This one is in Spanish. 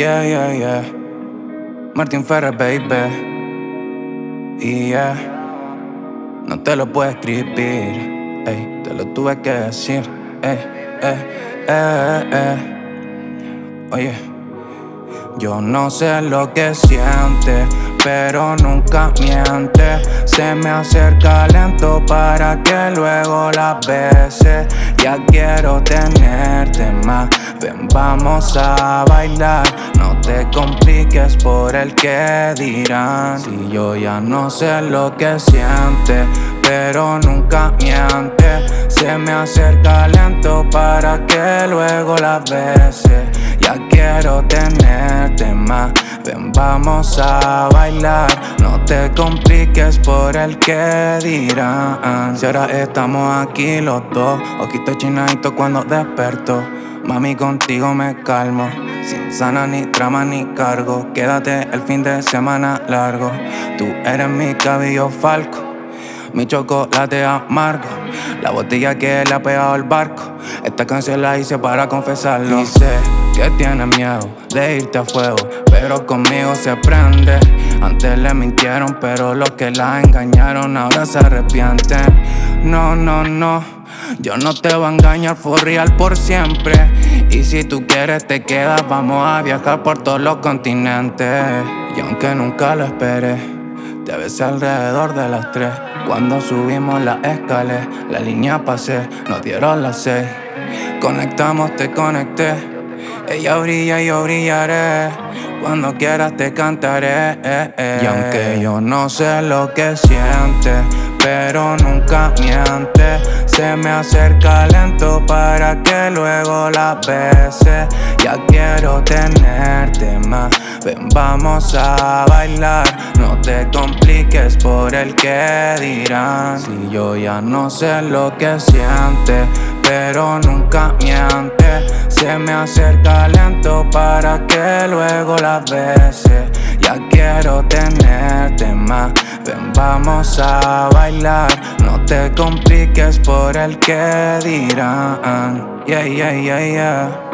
Yeah, yeah, yeah. Martin Ferrer, baby. Yeah. No te lo puedo escribir. Ey, te lo tuve que decir. Ey, eh, eh, eh. Oye. Yo no sé lo que siente, pero nunca miente. Se me acerca lento para que luego la bese. Ya quiero tenerte más. Ven, vamos a bailar. No te compliques por el que dirán. Si yo ya no sé lo que siente, pero nunca miente. Se me acerca lento para que luego la bese. Quiero tenerte más. Ven, vamos a bailar. No te compliques por el que dirán. Si ahora estamos aquí los dos, ojito chinadito cuando desperto. Mami, contigo me calmo. Sin sana ni trama ni cargo. Quédate el fin de semana largo. Tú eres mi cabello falco mi chocolate amargo. La botella que le ha pegado el barco. Esta canción la hice para confesarlo. Y sé que tienes miedo de irte a fuego, pero conmigo se prende. Antes le mintieron, pero los que la engañaron ahora se arrepienten. No, no, no, yo no te voy a engañar for real por siempre. Y si tú quieres te quedas, vamos a viajar por todos los continentes. Y aunque nunca lo esperé, te besé alrededor de las tres. Cuando subimos la escalera, la línea pasé, nos dieron las seis. Conectamos, te conecté. Ella brilla y yo brillaré. Cuando quieras te cantaré. Y aunque yo no sé lo que siente, pero nunca miente. Se me acerca lento para que luego la bese. Ya quiero tenerte más. Ven, vamos a bailar. No te compliques por el que dirán. Si yo ya no sé lo que siente, pero nunca miente. Se me acerca lento para que luego la bese. Ya quiero tenerte más. Ven, vamos a bailar. No te compliques por el que dirán. Yeah, yeah, yeah, yeah.